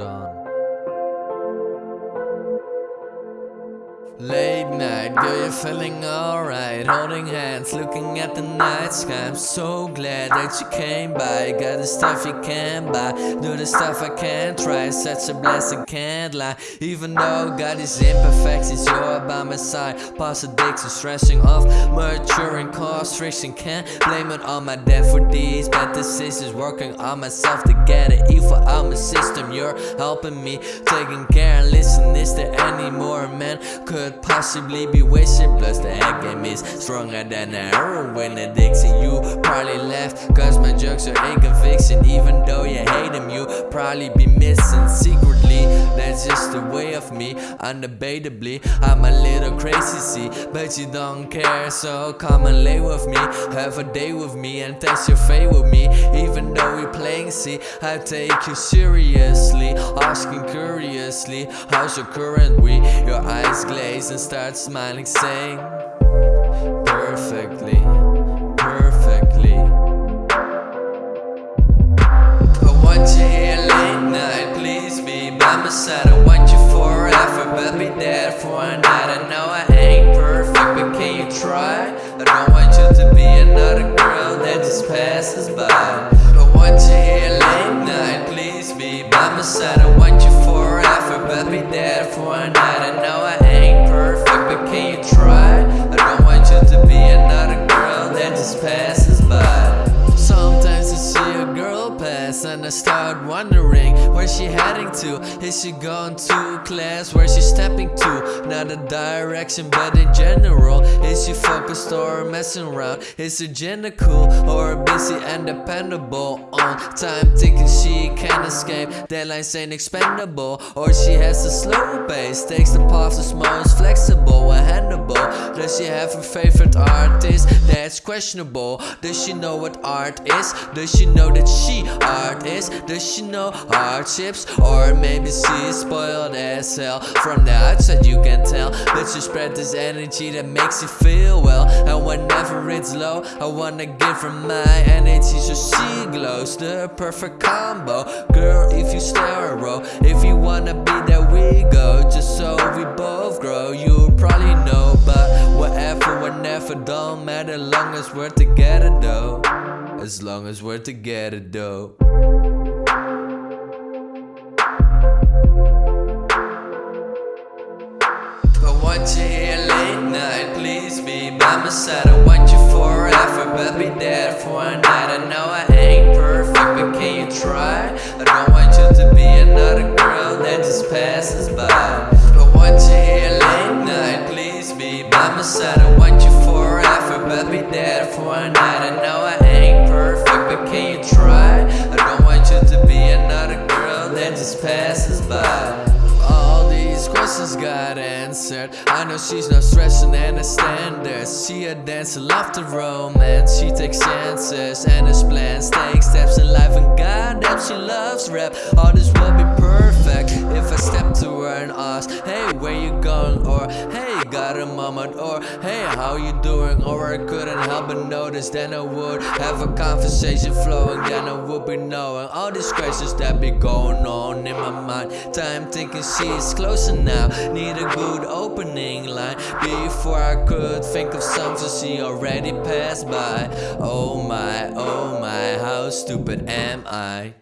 down. Lay night, girl, you're feeling alright. Holding hands, looking at the night sky. I'm so glad that you came by. Got the stuff you can't buy. Do the stuff I can't try. Such a blessing, can't lie. Even though God is imperfections You're by my side. Past addiction, stressing off Maturing, cause friction. Can't blame it on my dad for these bad decisions. Working on myself to get it Evil out my system. You're helping me Taking care. And listen Is there any more man could possibly be wishing Plus the game is stronger than a heroin addiction You probably left cause my jokes are conviction Even though you hate them you probably be missing. Secretly of me, undebatably. I'm a little crazy see, but you don't care. So come and lay with me, have a day with me And test your fate with me, even though we playing see I take you seriously, asking curiously How's your current week? Your eyes glaze and start smiling saying Perfectly, perfectly passes by I want you here late night, please be by my side I want you forever, but be there for a night I know I ain't perfect, but can you try? I don't want you to be another girl that just passes by Sometimes I see a girl pass and I start wondering where she heading to Is she going to class? Where she stepping to? Not a direction but in general Is she focused or messing around? Is her gender cool or busy and dependable on time Thinking she can't escape, deadlines ain't expendable Or she has a slow pace, takes the path that's most flexible and handable Does she have a favorite artist? That's questionable Does she know what art is? Does she know that she know? Hardships? Or maybe she's spoiled as hell From the outside you can tell But she spread this energy that makes you feel well. And whenever it's low I wanna give her my energy so she glows. The perfect combo. Girl if you stare a If you wanna be there we go. Just so we both grow You probably know. But whatever whenever don't matter. Long as we're together though. As long as we're together though Want you here late night, please be by my side. I want you forever, but be there for a night. I know I ain't perfect, but can you try? I don't want you to be another girl that just passes by. I want you here late night, please be by my side. I want you forever, but be there for a night. I know I ain't perfect, but can you try? I don't want you to be another girl that just passes by all these questions got answered. I know she's not stressing and a standard She a dancer, love to romance. She takes chances and has plans Take steps in life and goddamn she loves rap. All this will be perfect If I got a moment? Or hey, how you doing? Or I couldn't help but notice Then I would have a conversation flowing Then I would be knowing All these questions that be going on in my mind Time thinking she's closer now Need a good opening line Before I could think of something she already passed by Oh my, oh my, how stupid am I?